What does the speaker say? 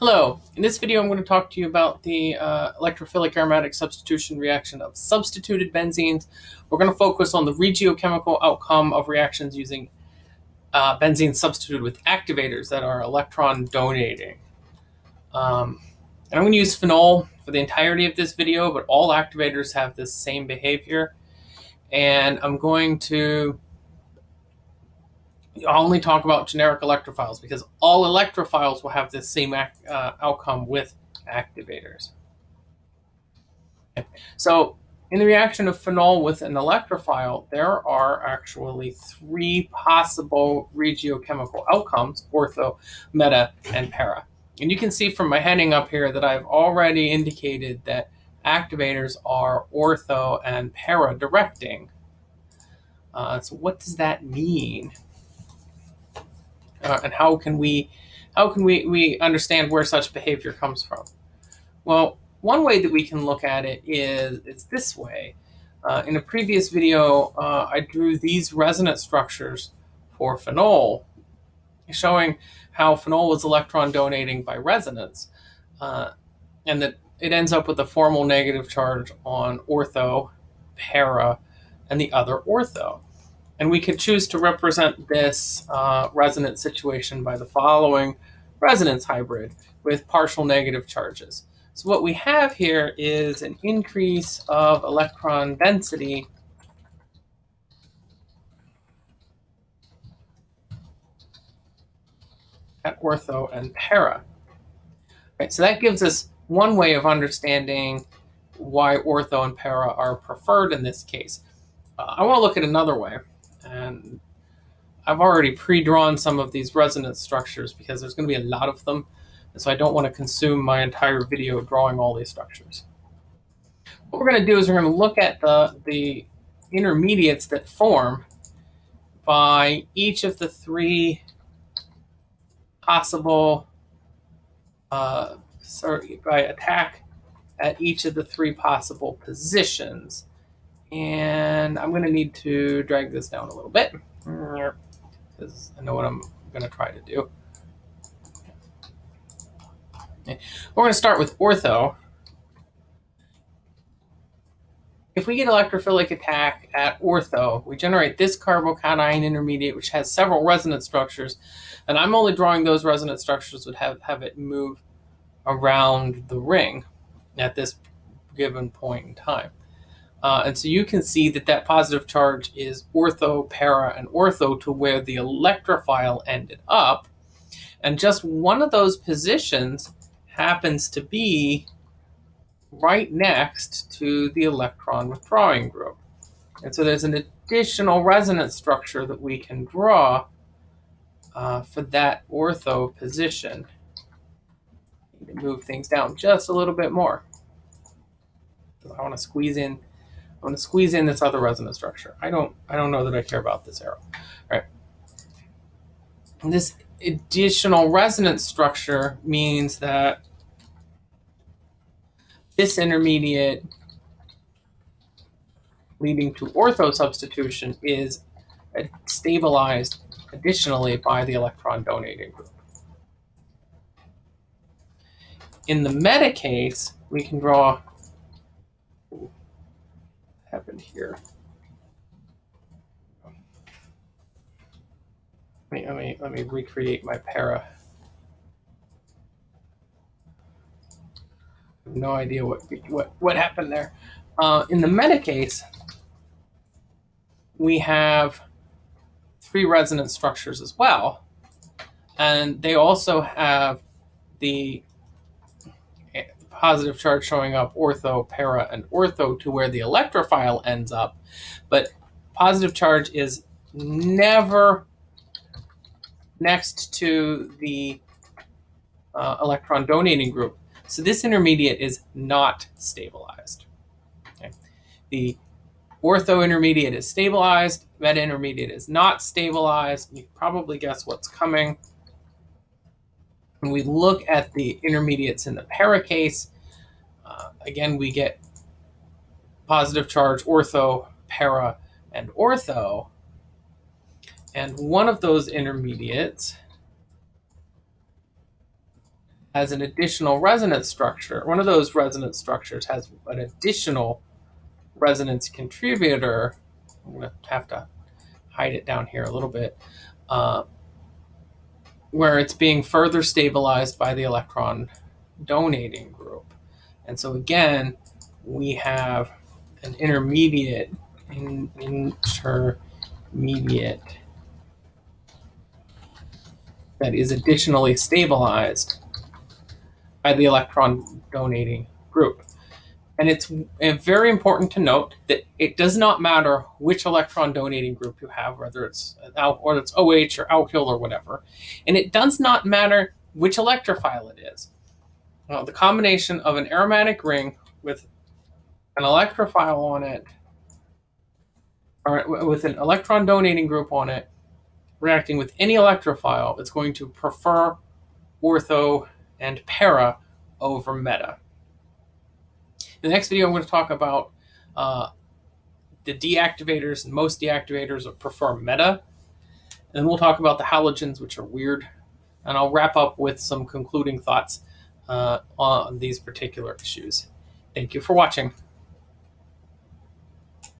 Hello, in this video I'm going to talk to you about the uh, electrophilic aromatic substitution reaction of substituted benzenes. We're going to focus on the regiochemical outcome of reactions using uh, benzene substituted with activators that are electron donating. Um, and I'm going to use phenol for the entirety of this video, but all activators have this same behavior. And I'm going to I'll only talk about generic electrophiles because all electrophiles will have the same uh, outcome with activators. Okay. So in the reaction of phenol with an electrophile, there are actually three possible regiochemical outcomes, ortho, meta, and para. And you can see from my heading up here that I've already indicated that activators are ortho and para directing. Uh, so what does that mean? Uh, and how can we how can we, we understand where such behavior comes from? Well, one way that we can look at it is, it's this way. Uh, in a previous video, uh, I drew these resonance structures for phenol, showing how phenol was electron donating by resonance, uh, and that it ends up with a formal negative charge on ortho, para, and the other ortho. And we could choose to represent this uh, resonance situation by the following resonance hybrid with partial negative charges. So what we have here is an increase of electron density at ortho and para. Right, so that gives us one way of understanding why ortho and para are preferred in this case. Uh, I want to look at another way. And I've already pre-drawn some of these resonance structures because there's going to be a lot of them. And so I don't want to consume my entire video drawing all these structures. What we're going to do is we're going to look at the, the intermediates that form by each of the three possible, uh, sorry, by attack at each of the three possible positions. And I'm going to need to drag this down a little bit because I know what I'm going to try to do. Okay. We're going to start with ortho. If we get electrophilic attack at ortho, we generate this carbocation intermediate, which has several resonance structures. And I'm only drawing those resonance structures would have, have it move around the ring at this given point in time. Uh, and so you can see that that positive charge is ortho, para, and ortho to where the electrophile ended up. And just one of those positions happens to be right next to the electron withdrawing group. And so there's an additional resonance structure that we can draw uh, for that ortho position. Move things down just a little bit more. I want to squeeze in I'm going to squeeze in this other resonance structure. I don't, I don't know that I care about this arrow. Right. And this additional resonance structure means that this intermediate leading to ortho substitution is stabilized additionally by the electron donating group. In the meta case, we can draw here. Let me, let me, let me recreate my para. no idea what, what, what happened there. Uh, in the meta case, we have three resonance structures as well. And they also have the positive charge showing up ortho, para, and ortho to where the electrophile ends up. But positive charge is never next to the uh, electron donating group. So this intermediate is not stabilized. Okay. The ortho intermediate is stabilized, meta intermediate is not stabilized. You probably guess what's coming. When we look at the intermediates in the para case, uh, again, we get positive charge ortho, para, and ortho. And one of those intermediates has an additional resonance structure. One of those resonance structures has an additional resonance contributor. I'm going to have to hide it down here a little bit. Uh, where it's being further stabilized by the electron donating group. And so again, we have an intermediate in, intermediate that is additionally stabilized by the electron donating group. And it's very important to note that it does not matter which electron donating group you have, whether it's or it's OH or alkyl or whatever. And it does not matter which electrophile it is. Well, the combination of an aromatic ring with an electrophile on it, or with an electron donating group on it, reacting with any electrophile, it's going to prefer ortho and para over meta. In the next video, I'm going to talk about uh, the deactivators, and most deactivators prefer meta. And then we'll talk about the halogens, which are weird. And I'll wrap up with some concluding thoughts uh, on these particular issues. Thank you for watching.